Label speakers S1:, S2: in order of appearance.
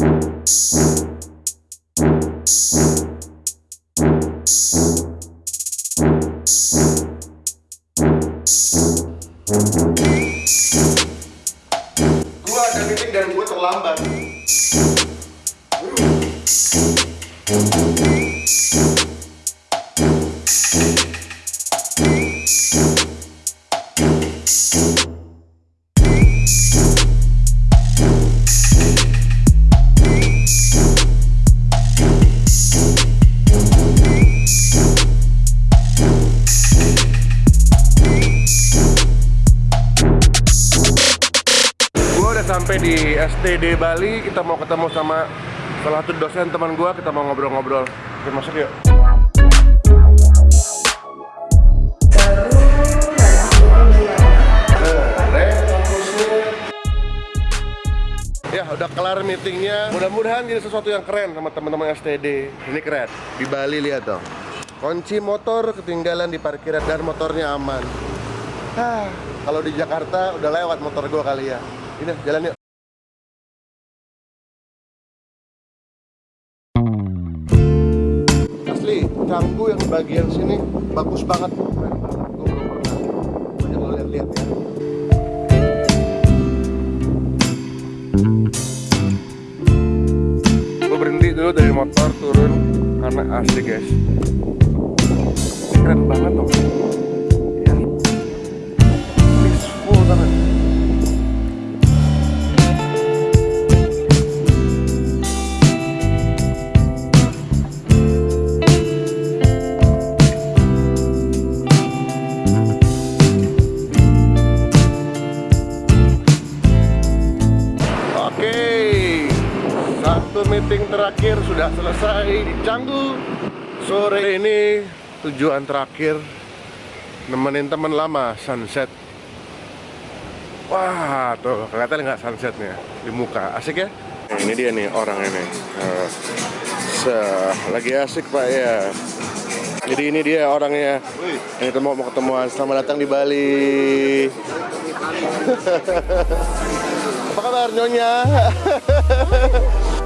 S1: Gua ada meeting dan gua terlambat. Sampai di STD Bali. Kita mau ketemu sama salah satu dosen teman gue. Kita mau ngobrol-ngobrol. Oke, masuk yuk. Ya, udah kelar meetingnya. Mudah-mudahan jadi sesuatu yang keren sama teman-teman STD. Ini keren. Di Bali lihat dong. Kunci motor ketinggalan di parkiran dan motornya aman. Ah, kalau di Jakarta udah lewat motor gua kali ya. Ini jalan yuk. Canggu yang bagian sini bagus banget. Ya. Dari motor turun karena asli guys. Keren banget dong. Meeting terakhir sudah selesai di Canggu. Sore ini tujuan terakhir nemenin teman lama sunset. Wah, tuh kelihatan nggak sunsetnya di muka, asik ya? Ini dia nih orang ini. Eh, se- lagi asik pak ya. Jadi ini dia orangnya. Kita mau mau ketemuan. Selamat datang di Bali. Apa kabar Nyonya?